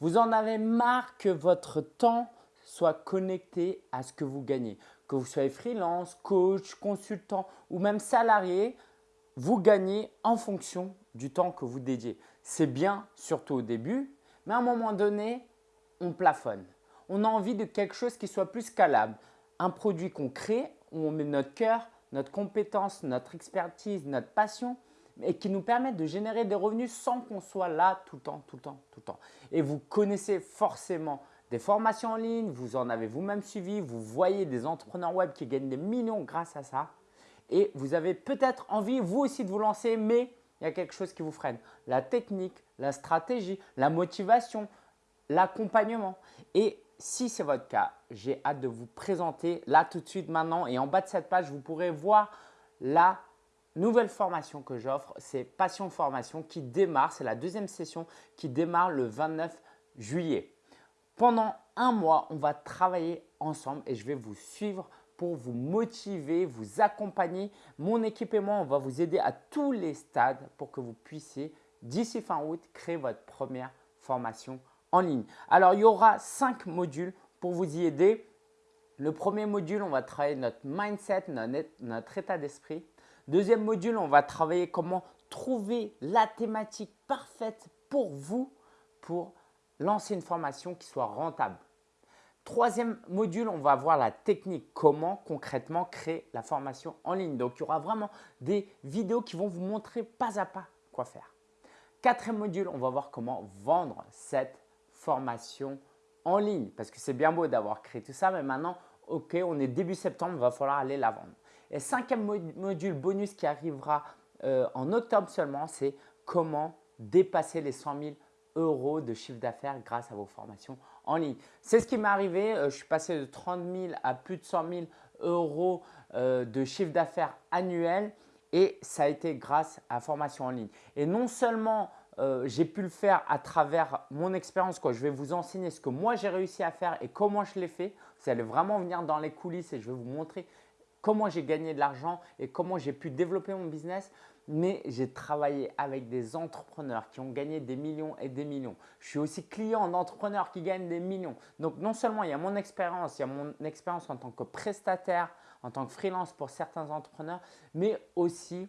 Vous en avez marre que votre temps soit connecté à ce que vous gagnez. Que vous soyez freelance, coach, consultant ou même salarié, vous gagnez en fonction du temps que vous dédiez. C'est bien, surtout au début, mais à un moment donné, on plafonne. On a envie de quelque chose qui soit plus scalable. Un produit qu'on crée, où on met notre cœur, notre compétence, notre expertise, notre passion et qui nous permet de générer des revenus sans qu'on soit là tout le temps, tout le temps, tout le temps. Et vous connaissez forcément des formations en ligne, vous en avez vous-même suivi, vous voyez des entrepreneurs web qui gagnent des millions grâce à ça et vous avez peut-être envie vous aussi de vous lancer mais il y a quelque chose qui vous freine. La technique, la stratégie, la motivation, l'accompagnement. Et si c'est votre cas, j'ai hâte de vous présenter là tout de suite maintenant et en bas de cette page, vous pourrez voir la nouvelle formation que j'offre. C'est Passion Formation qui démarre, c'est la deuxième session qui démarre le 29 juillet. Pendant un mois, on va travailler ensemble et je vais vous suivre pour vous motiver, vous accompagner. Mon équipe et moi, on va vous aider à tous les stades pour que vous puissiez, d'ici fin août, créer votre première formation en ligne. Alors, il y aura cinq modules pour vous y aider. Le premier module, on va travailler notre mindset, notre état d'esprit. Deuxième module, on va travailler comment trouver la thématique parfaite pour vous pour lancer une formation qui soit rentable. Troisième module, on va voir la technique, comment concrètement créer la formation en ligne. Donc, il y aura vraiment des vidéos qui vont vous montrer pas à pas quoi faire. Quatrième module, on va voir comment vendre cette formation en ligne parce que c'est bien beau d'avoir créé tout ça, mais maintenant, ok, on est début septembre, il va falloir aller la vendre. Et cinquième module bonus qui arrivera euh, en octobre seulement, c'est comment dépasser les 100 000 euros de chiffre d'affaires grâce à vos formations en ligne. C'est ce qui m'est arrivé. Euh, je suis passé de 30 000 à plus de 100 000 euros euh, de chiffre d'affaires annuel et ça a été grâce à formation en ligne. Et non seulement j'ai pu le faire à travers mon expérience, je vais vous enseigner ce que moi j'ai réussi à faire et comment je l'ai fait. Vous allez vraiment venir dans les coulisses et je vais vous montrer comment j'ai gagné de l'argent et comment j'ai pu développer mon business mais j'ai travaillé avec des entrepreneurs qui ont gagné des millions et des millions. Je suis aussi client d'entrepreneurs qui gagnent des millions. Donc non seulement il y a mon expérience, il y a mon expérience en tant que prestataire, en tant que freelance pour certains entrepreneurs, mais aussi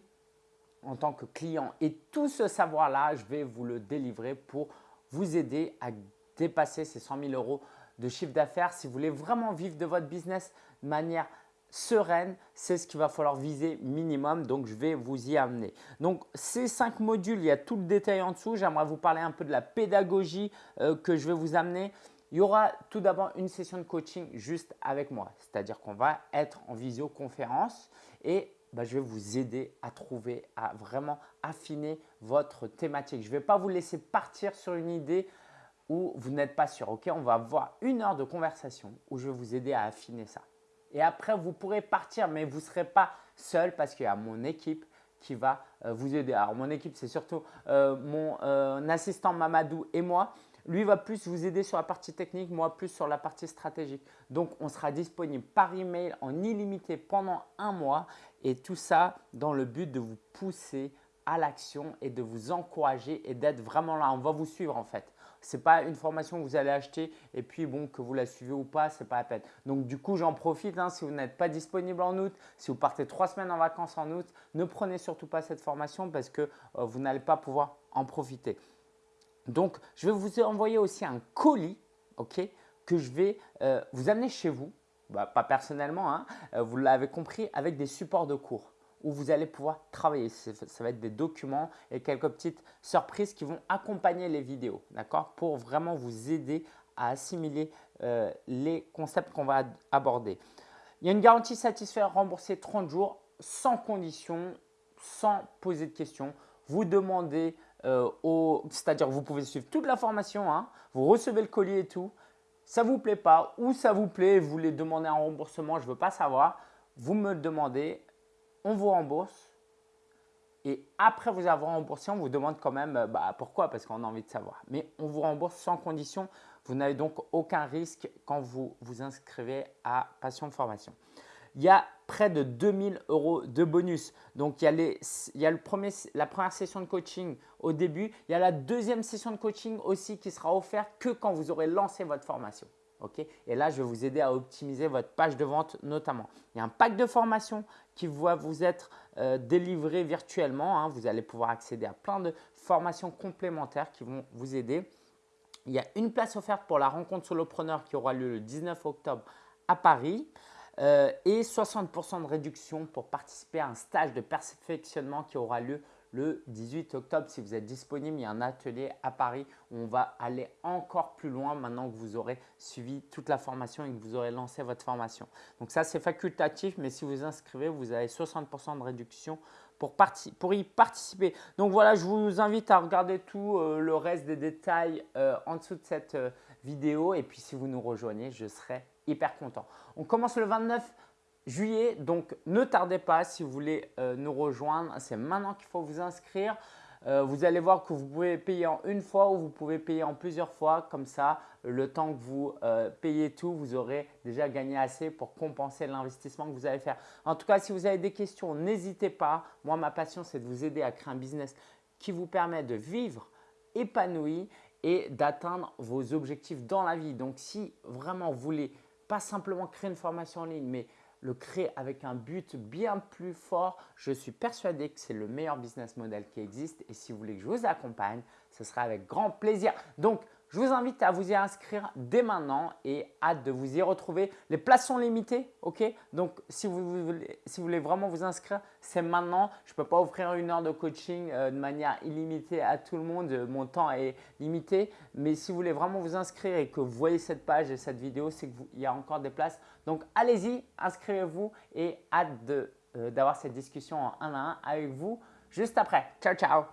en tant que client. Et tout ce savoir-là, je vais vous le délivrer pour vous aider à dépasser ces 100 000 euros de chiffre d'affaires. Si vous voulez vraiment vivre de votre business de manière sereine, c'est ce qu'il va falloir viser minimum. Donc, je vais vous y amener. Donc, ces cinq modules, il y a tout le détail en dessous. J'aimerais vous parler un peu de la pédagogie euh, que je vais vous amener. Il y aura tout d'abord une session de coaching juste avec moi. C'est-à-dire qu'on va être en visioconférence et bah, je vais vous aider à trouver, à vraiment affiner votre thématique. Je ne vais pas vous laisser partir sur une idée où vous n'êtes pas sûr. Ok, on va avoir une heure de conversation où je vais vous aider à affiner ça. Et après, vous pourrez partir, mais vous ne serez pas seul parce qu'il y a mon équipe qui va euh, vous aider. Alors, mon équipe, c'est surtout euh, mon euh, assistant Mamadou et moi. Lui va plus vous aider sur la partie technique, moi plus sur la partie stratégique. Donc, on sera disponible par email en illimité pendant un mois et tout ça dans le but de vous pousser à l'action et de vous encourager et d'être vraiment là. On va vous suivre en fait. Ce n'est pas une formation que vous allez acheter et puis bon, que vous la suivez ou pas, ce n'est pas la peine. Donc du coup, j'en profite. Hein, si vous n'êtes pas disponible en août, si vous partez trois semaines en vacances en août, ne prenez surtout pas cette formation parce que euh, vous n'allez pas pouvoir en profiter. Donc, je vais vous envoyer aussi un colis ok, que je vais euh, vous amener chez vous. Bah, pas personnellement, hein, euh, vous l'avez compris, avec des supports de cours où vous allez pouvoir travailler. Ça va être des documents et quelques petites surprises qui vont accompagner les vidéos, d'accord Pour vraiment vous aider à assimiler euh, les concepts qu'on va aborder. Il y a une garantie satisfaite remboursée 30 jours sans condition, sans poser de questions. Vous demandez euh, au… C'est-à-dire vous pouvez suivre toute la formation, hein, vous recevez le colis et tout. Ça vous plaît pas ou ça vous plaît, vous voulez demander un remboursement, je ne veux pas savoir. Vous me le demandez, on vous rembourse. Et après vous avoir remboursé, on vous demande quand même euh, bah, pourquoi, parce qu'on a envie de savoir. Mais on vous rembourse sans condition. Vous n'avez donc aucun risque quand vous vous inscrivez à Passion Formation. il y a près de 2000 euros de bonus. Donc, il y a, il y le premier, la première session de coaching au début. Il y a la deuxième session de coaching aussi qui sera offerte que quand vous aurez lancé votre formation. Et là, je vais vous aider à optimiser votre page de vente notamment. Il y a un pack de formation qui va vous être euh, délivré virtuellement. Hein. Vous allez pouvoir accéder à plein de formations complémentaires qui vont vous aider. Il y a une place offerte pour la rencontre solopreneur qui aura lieu le 19 octobre à Paris. Euh, et 60% de réduction pour participer à un stage de perfectionnement qui aura lieu le 18 octobre. Si vous êtes disponible, il y a un atelier à Paris où on va aller encore plus loin maintenant que vous aurez suivi toute la formation et que vous aurez lancé votre formation. Donc ça, c'est facultatif, mais si vous inscrivez, vous avez 60% de réduction pour, y participer. Donc voilà, je vous invite à regarder tout euh, le reste des détails euh, en dessous de cette vidéo. Et puis si vous nous rejoignez, je serai hyper content. On commence le 29 juillet, donc ne tardez pas si vous voulez euh, nous rejoindre. C'est maintenant qu'il faut vous inscrire. Euh, vous allez voir que vous pouvez payer en une fois ou vous pouvez payer en plusieurs fois. Comme ça, le temps que vous euh, payez tout, vous aurez déjà gagné assez pour compenser l'investissement que vous allez faire. En tout cas, si vous avez des questions, n'hésitez pas. Moi, ma passion, c'est de vous aider à créer un business qui vous permet de vivre épanoui et d'atteindre vos objectifs dans la vie. Donc, si vraiment vous voulez pas simplement créer une formation en ligne, mais le créer avec un but bien plus fort, je suis persuadé que c'est le meilleur business model qui existe. Et si vous voulez que je vous accompagne, ce sera avec grand plaisir. Donc, je vous invite à vous y inscrire dès maintenant et hâte de vous y retrouver. Les places sont limitées, ok? Donc, si vous, voulez, vraiment vous inscrire, c'est maintenant. Je ne peux pas offrir une heure de coaching euh, de manière illimitée à tout le monde. Mon temps est limité. Mais si vous voulez vraiment vous inscrire et que vous voyez cette page et cette vidéo, c'est qu'il y a encore des places. Donc, allez-y, inscrivez-vous et hâte euh, d'avoir cette discussion en un à un avec vous juste après. Ciao, ciao